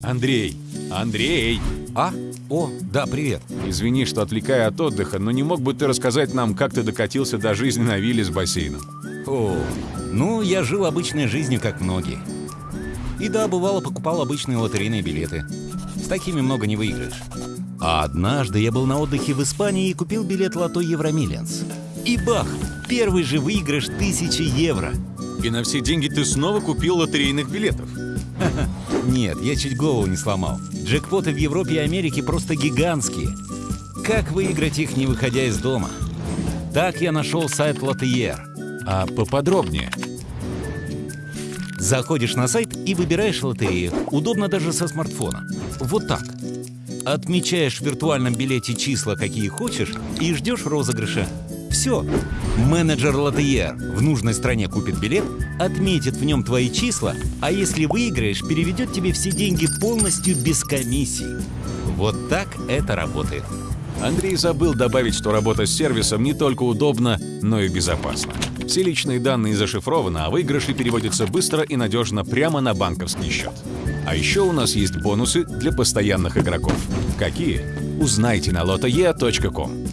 Андрей! Андрей! А? О, да, привет. Извини, что отвлекаю от отдыха, но не мог бы ты рассказать нам, как ты докатился до жизни на вилле с бассейном? О, ну, я жил обычной жизнью, как многие. И да, бывало, покупал обычные лотерейные билеты. С такими много не выиграешь. А однажды я был на отдыхе в Испании и купил билет лото Евромиллианс. И бах! Первый же выигрыш тысячи евро. И на все деньги ты снова купил лотерейных билетов? Нет, я чуть голову не сломал. Джекпоты в Европе и Америке просто гигантские. Как выиграть их, не выходя из дома? Так я нашел сайт Лотиер. А поподробнее? Заходишь на сайт и выбираешь лотерею. Удобно даже со смартфона. Вот так. Отмечаешь в виртуальном билете числа, какие хочешь, и ждешь розыгрыша. Все. Менеджер Лотиер в нужной стране купит билет, отметит в нем твои числа, а если выиграешь, переведет тебе все деньги полностью без комиссии. Вот так это работает. Андрей забыл добавить, что работа с сервисом не только удобна, но и безопасна. Все личные данные зашифрованы, а выигрыши переводятся быстро и надежно прямо на банковский счет. А еще у нас есть бонусы для постоянных игроков. Какие? Узнайте на lotoe.com.